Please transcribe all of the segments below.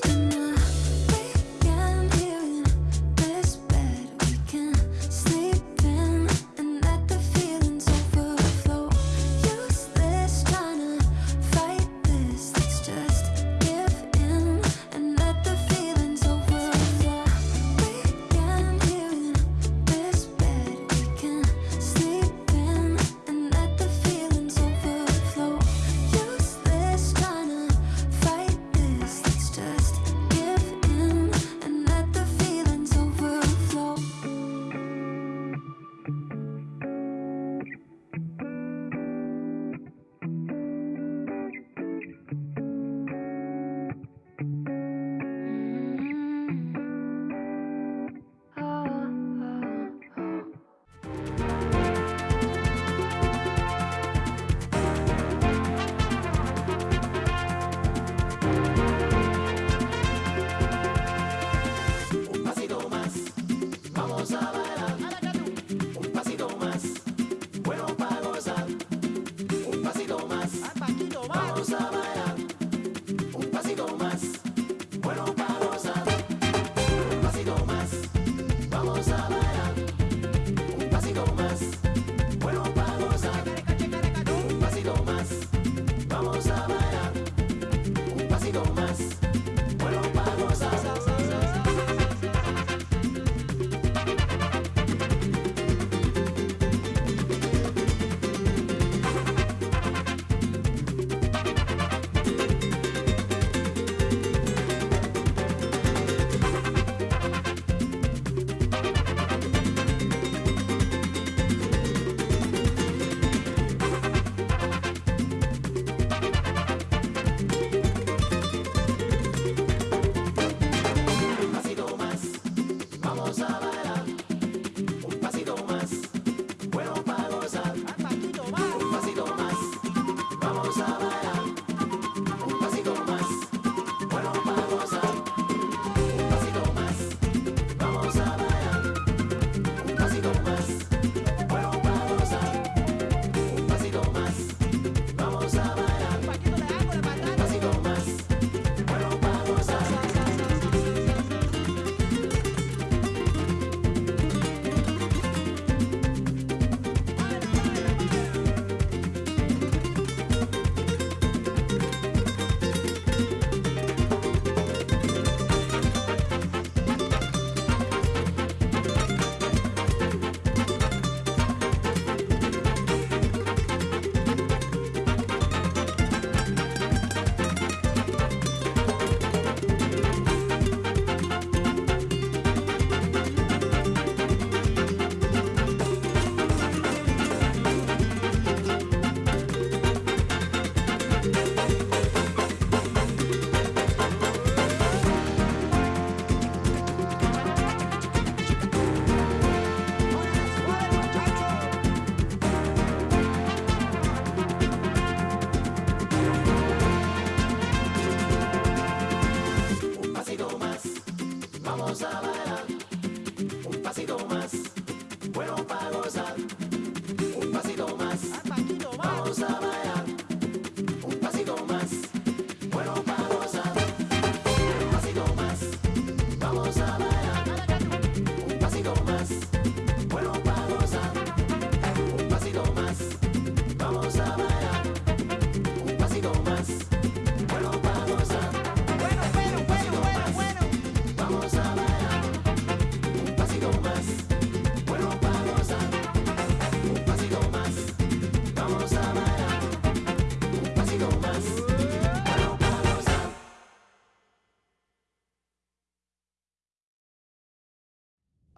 Let's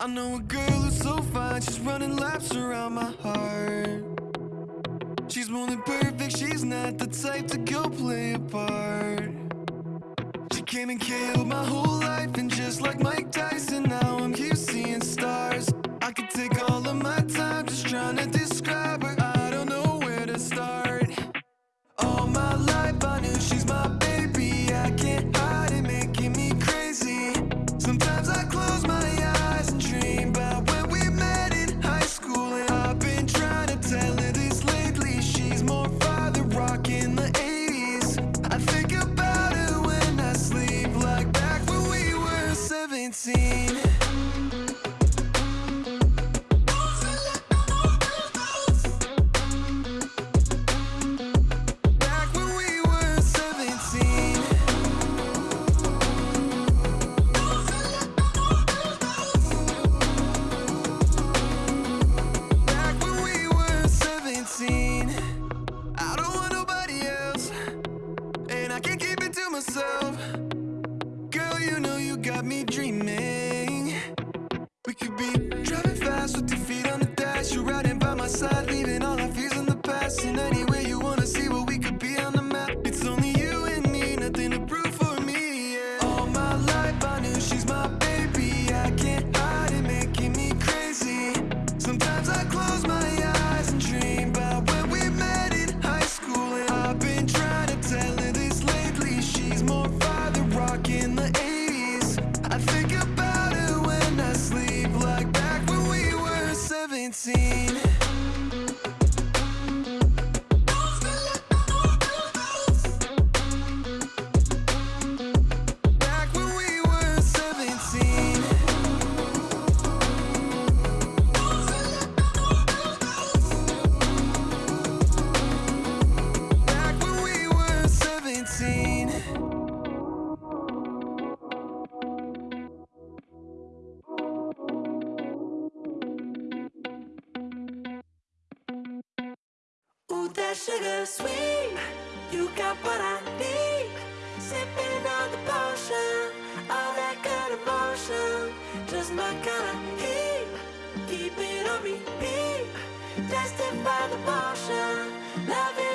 I know a girl who's so fine, she's running laps around my heart. She's more than perfect, she's not the type to go play a part. She came and killed my whole life, and just like Mike Tyson, now I'm here seeing stars. I could take all of my time just trying to describe her. I don't know where to start. All my life, I knew she's my. myself. Just my kind of heat Keep it on repeat. Testify the potion. Love it.